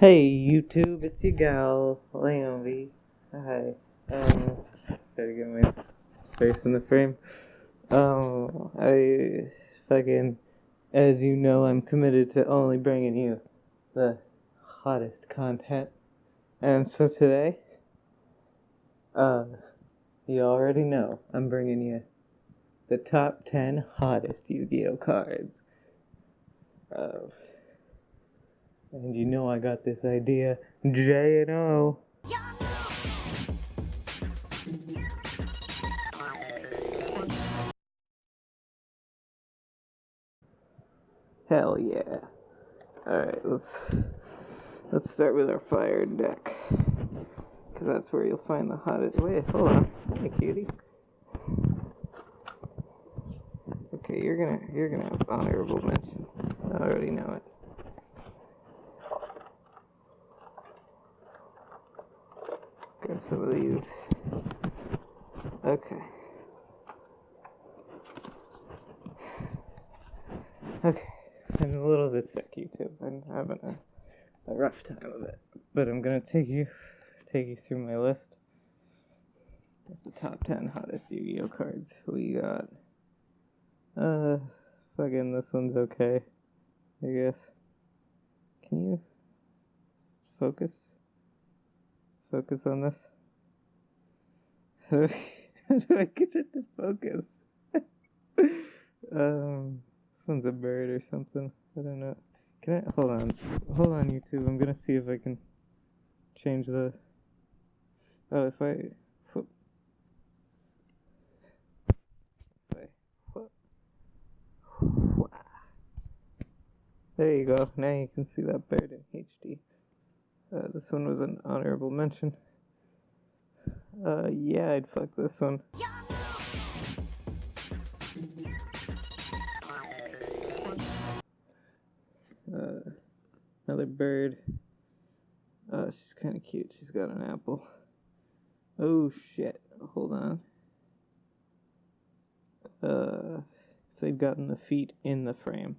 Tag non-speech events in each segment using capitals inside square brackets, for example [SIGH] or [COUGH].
Hey YouTube, it's your gal, Leonby. Hi. Um, gotta get my space in the frame. Um, I fucking, as you know, I'm committed to only bringing you the hottest content. And so today, uh, you already know I'm bringing you the top 10 hottest Yu Gi Oh cards. Uh, and you know I got this idea, J and O. Hell yeah. Alright, let's let's start with our fire deck. Cause that's where you'll find the hottest wait, hold on. Hey cutie. Okay, you're gonna you're gonna have honorable mention. I already know it. Grab some of these. Okay. Okay. I'm a little bit sick, YouTube. I'm having a, a rough time of it. But I'm gonna take you take you through my list the top ten hottest Yu-Gi-Oh cards. We got uh fucking this one's okay. I guess. Can you focus? Focus on this. How [LAUGHS] do, I, get it to focus? [LAUGHS] um, this one's a bird or something. I don't know. Can I hold on? Hold on, YouTube. I'm gonna see if I can change the. Oh, if I. There you go. Now you can see that bird in HD. This one was an honorable mention. Uh, yeah, I'd fuck this one. Uh, another bird. Uh, she's kind of cute. She's got an apple. Oh shit! Hold on. Uh, if they'd gotten the feet in the frame,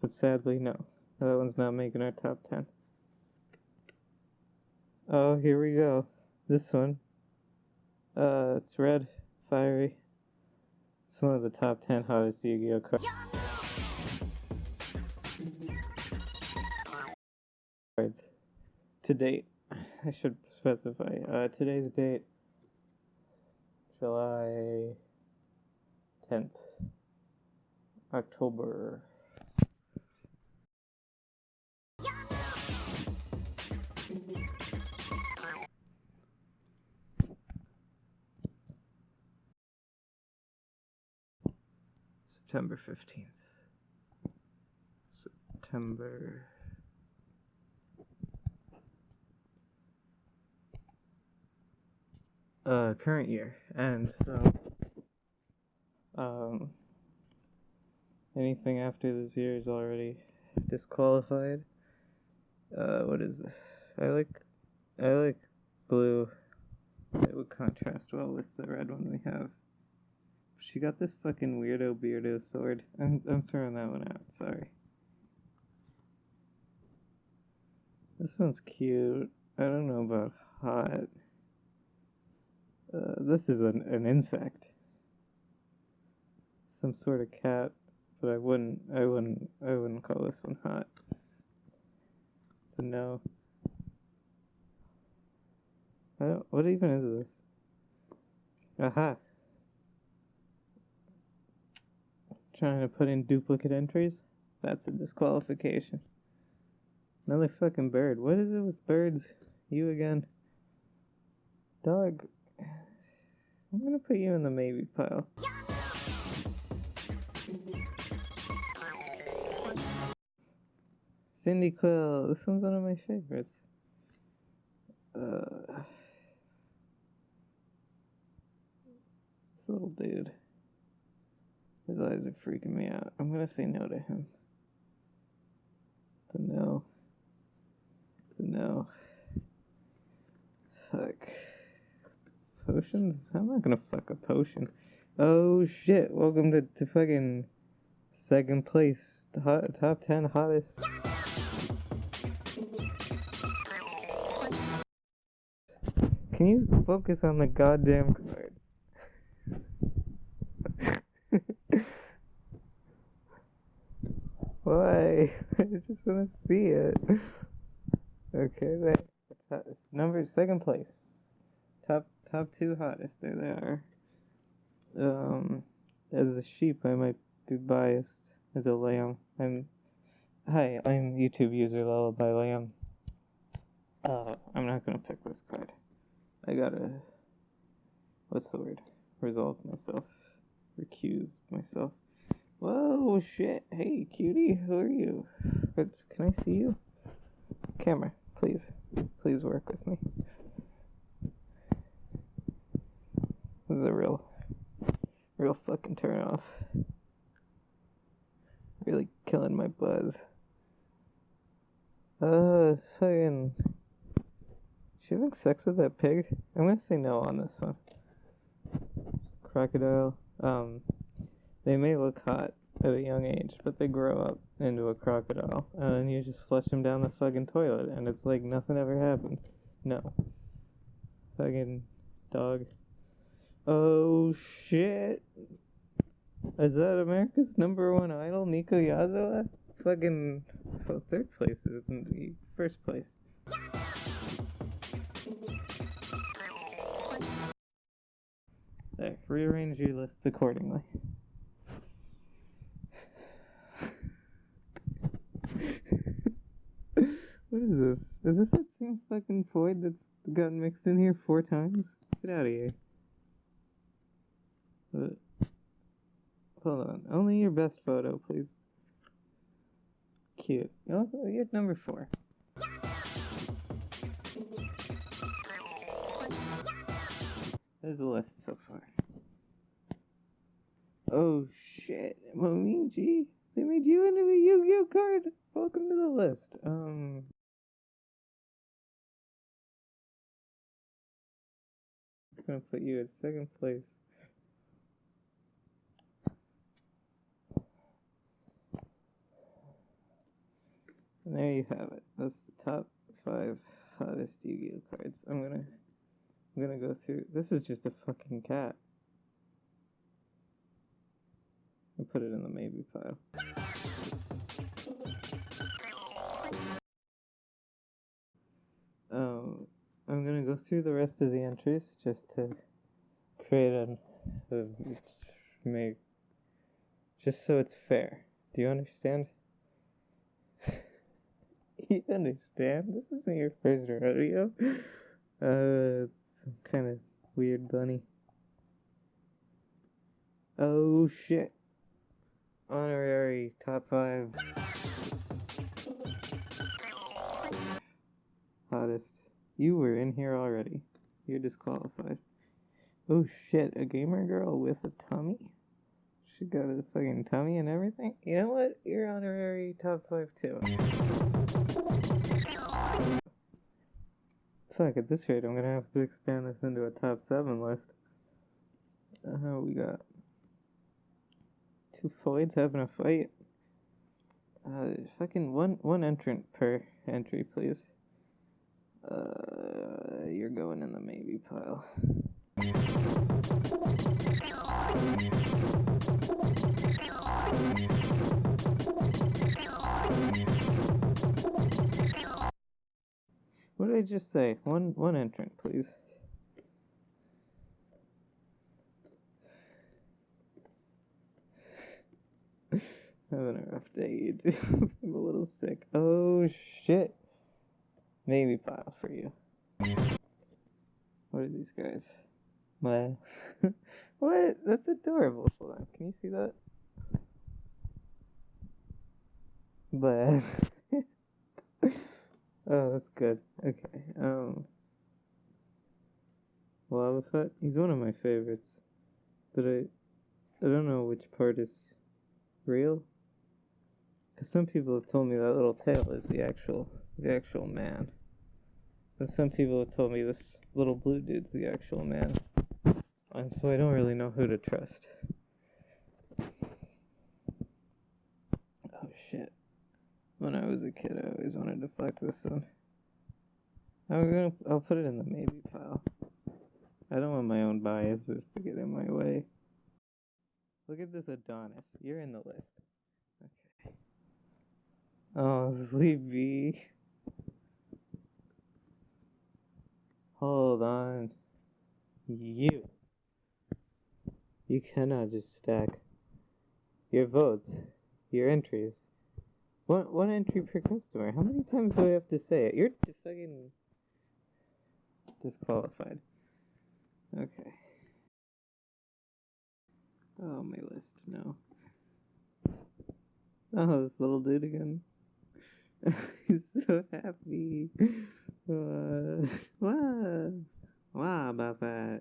but sadly no. That one's not making our top 10. Oh, here we go. This one. Uh, it's red, fiery. It's one of the top 10 hottest Yu Gi Oh cards. Cards. To date. I should specify. Uh, today's date. July 10th. October September 15th. September. Uh, current year. And so, um, anything after this year is already disqualified. Uh, what is this? I like, I like blue. It would contrast well with the red one we have. She got this fucking weirdo beardo sword. I'm I'm throwing that one out. Sorry. This one's cute. I don't know about hot. Uh, this is an an insect. Some sort of cat, but I wouldn't I wouldn't I wouldn't call this one hot. A no. I don't. What even is this? Aha. Trying to put in duplicate entries? That's a disqualification. Another fucking bird. What is it with birds? You again. Dog. I'm gonna put you in the maybe pile. Cindy Quill. This one's one of my favorites. Uh, this little dude. His eyes are freaking me out. I'm gonna say no to him. It's a no. It's a no. Fuck. Potions? I'm not gonna fuck a potion. Oh shit, welcome to, to fucking second place. Hot, top 10 hottest. Can you focus on the goddamn card? Why? [LAUGHS] I just want to see it. Okay. Top, number second place. Top top two hottest. There they are. Um, as a sheep, I might be biased. As a lamb, I'm. Hi, I'm YouTube user Lullaby Lamb. Uh, I'm not gonna pick this card. I gotta. What's the word? Resolve myself. Recuse myself. Whoa, shit. Hey, cutie, who are you? Can I see you? Camera, please. Please work with me. This is a real, real fucking turn off. Really killing my buzz. Uh, fucking. She having sex with that pig? I'm gonna say no on this one. Crocodile. Um, they may look hot at a young age, but they grow up into a crocodile, and then you just flush them down the fucking toilet, and it's like nothing ever happened. No. Fucking dog. Oh shit. Is that America's number one idol, Nico Yazawa? Fucking well, third place isn't the first place. There, rearrange your lists accordingly. what is this? That same fucking void that's gotten mixed in here four times? Get out of here. Hold on. Only your best photo, please. Cute. Oh, you're number four. There's the list so far. Oh shit, Momiji, they made you into a Yu-Gi-Oh card. Welcome to the list. Um. I'm gonna put you at second place. And there you have it. That's the top five hottest Yu-Gi-Oh cards. I'm gonna I'm gonna go through this is just a fucking cat. I put it in the maybe pile. Through the rest of the entries just to create an make just so it's fair. Do you understand? [LAUGHS] you understand? This isn't your first rodeo. [LAUGHS] Uh, it's some kind of weird bunny. Oh shit. Honorary top five. Hottest. You were in here already. You're disqualified. Oh shit, a gamer girl with a tummy? She got a fucking tummy and everything? You know what? You're honorary top five too. Fuck, at this rate, I'm gonna have to expand this into a top seven list. Uh, we got two Floyds having a fight. Uh, fucking one one entrant per entry, please. Uh, you're going in the maybe pile. What did I just say? One one entrant, please. [LAUGHS] Having a rough day, [LAUGHS] YouTube. I'm a little sick. Oh shit. Maybe pile for you. What are these guys? My [LAUGHS] what? That's adorable. Hold on. Can you see that? But [LAUGHS] oh, that's good. Okay. Um. Lava Fett. He's one of my favorites, but I I don't know which part is real. Cause some people have told me that little tail is the actual the actual man. Some people have told me this little blue dude's the actual man. And so I don't really know who to trust. Oh shit. When I was a kid I always wanted to fuck this one. I'm gonna I'll put it in the maybe pile. I don't want my own biases to get in my way. Look at this Adonis. You're in the list. Okay. Oh, [LAUGHS] sleepy. Hold on. You. You cannot just stack your votes, your entries. One one entry per customer. How many times do I have to say it? You're fucking disqualified. Okay. Oh, my list. No. Oh, this little dude again. [LAUGHS] He's so happy. Uh, [LAUGHS] wow. Wow about that.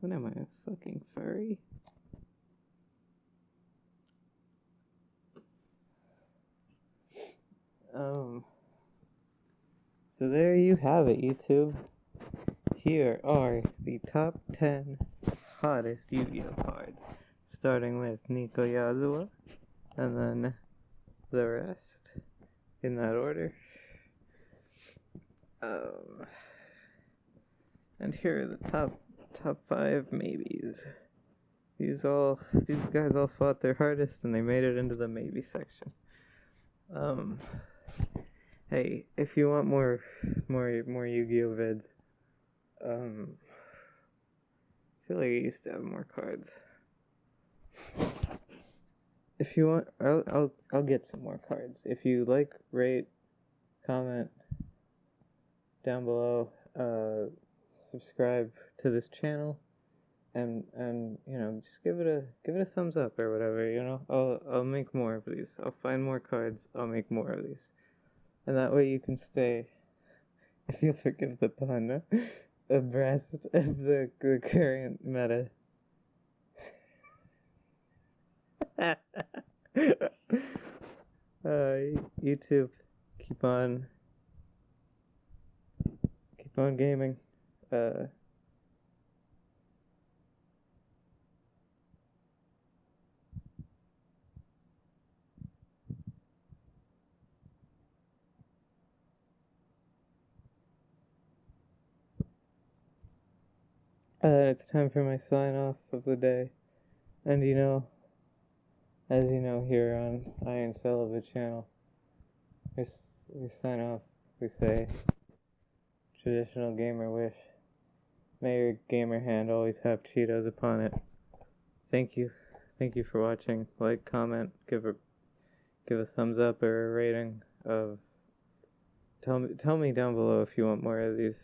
What am I, a fucking furry? Um. So there you have it, YouTube. Here are the top 10 hottest Yu-Gi-Oh cards, starting with Nico Yasuo, and then the rest in that order. Um, and here are the top top five maybes. These all these guys all fought their hardest and they made it into the maybe section. Um, hey, if you want more more more Yu-Gi-Oh vids, um, I feel like I used to have more cards. If you want, I'll I'll I'll get some more cards. If you like, rate, comment down below. Uh, subscribe to this channel, and and you know just give it a give it a thumbs up or whatever. You know, I'll I'll make more of these. I'll find more cards. I'll make more of these, and that way you can stay. [LAUGHS] If you'll forgive the pun, [LAUGHS] abreast of the, the current meta. [LAUGHS] uh, YouTube, keep on, on gaming. Uh, And it's time for my sign off of the day. And you know, as you know here on Iron Celibate channel, we, we sign off, we say, traditional gamer wish. May your gamer hand always have Cheetos upon it. Thank you. Thank you for watching. Like, comment, give a give a thumbs up or a rating of tell me tell me down below if you want more of these.